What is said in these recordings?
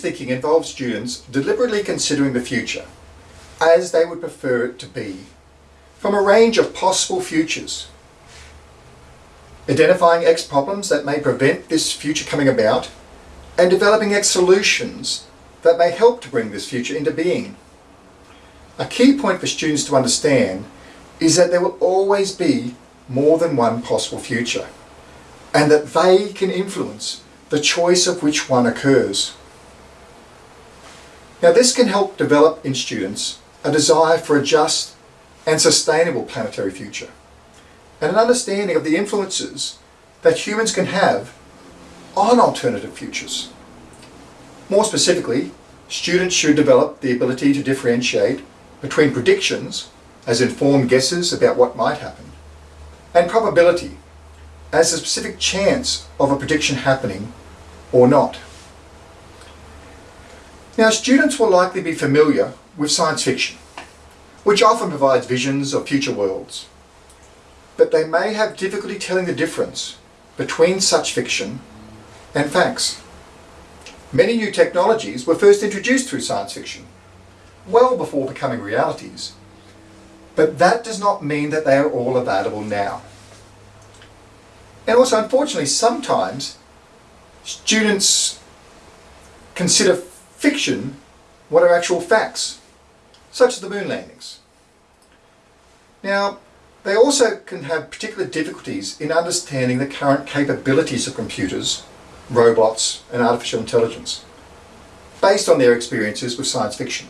thinking involves students deliberately considering the future as they would prefer it to be from a range of possible futures. Identifying X problems that may prevent this future coming about and developing X solutions that may help to bring this future into being. A key point for students to understand is that there will always be more than one possible future and that they can influence the choice of which one occurs. Now this can help develop in students a desire for a just and sustainable planetary future and an understanding of the influences that humans can have on alternative futures. More specifically, students should develop the ability to differentiate between predictions, as informed guesses about what might happen, and probability, as a specific chance of a prediction happening or not. Now students will likely be familiar with science fiction, which often provides visions of future worlds. But they may have difficulty telling the difference between such fiction and facts. Many new technologies were first introduced through science fiction, well before becoming realities. But that does not mean that they are all available now. And also, unfortunately, sometimes students consider fiction what are actual facts, such as the moon landings. Now, they also can have particular difficulties in understanding the current capabilities of computers, robots and artificial intelligence, based on their experiences with science fiction.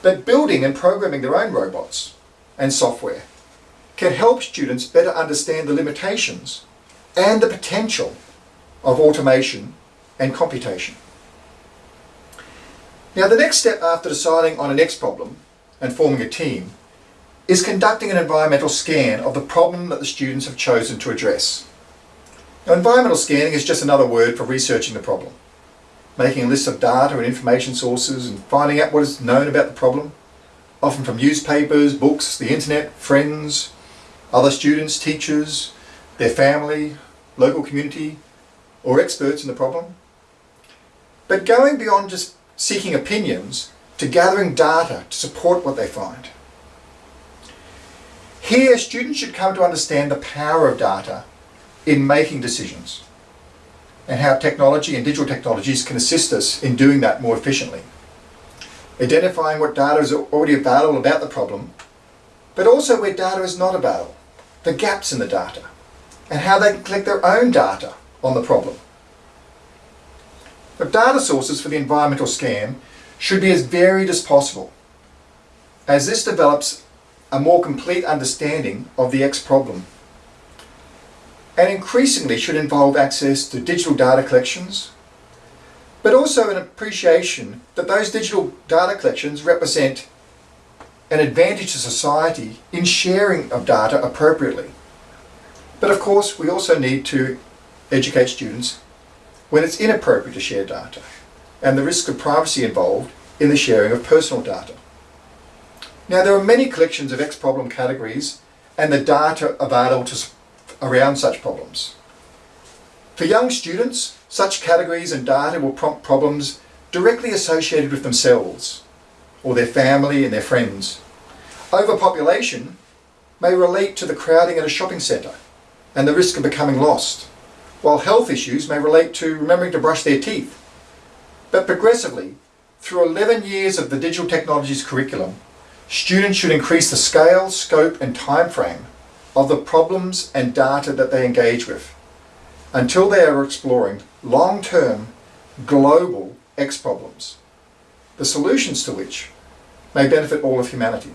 But building and programming their own robots and software can help students better understand the limitations and the potential of automation and computation. Now the next step after deciding on a next problem and forming a team is conducting an environmental scan of the problem that the students have chosen to address. Now environmental scanning is just another word for researching the problem, making a list of data and information sources and finding out what is known about the problem, often from newspapers, books, the internet, friends, other students, teachers, their family, local community, or experts in the problem. But going beyond just seeking opinions to gathering data to support what they find. Here, students should come to understand the power of data in making decisions and how technology and digital technologies can assist us in doing that more efficiently. Identifying what data is already available about the problem, but also where data is not available, the gaps in the data and how they can collect their own data on the problem. The data sources for the environmental scan should be as varied as possible, as this develops a more complete understanding of the X problem. And increasingly should involve access to digital data collections, but also an appreciation that those digital data collections represent an advantage to society in sharing of data appropriately. But of course, we also need to educate students when it's inappropriate to share data and the risk of privacy involved in the sharing of personal data. Now, there are many collections of X-problem categories and the data available to, around such problems. For young students, such categories and data will prompt problems directly associated with themselves or their family and their friends. Overpopulation may relate to the crowding at a shopping centre and the risk of becoming lost, while health issues may relate to remembering to brush their teeth. But progressively, through 11 years of the digital technologies curriculum, students should increase the scale, scope and time frame of the problems and data that they engage with until they are exploring long-term global X problems, the solutions to which may benefit all of humanity.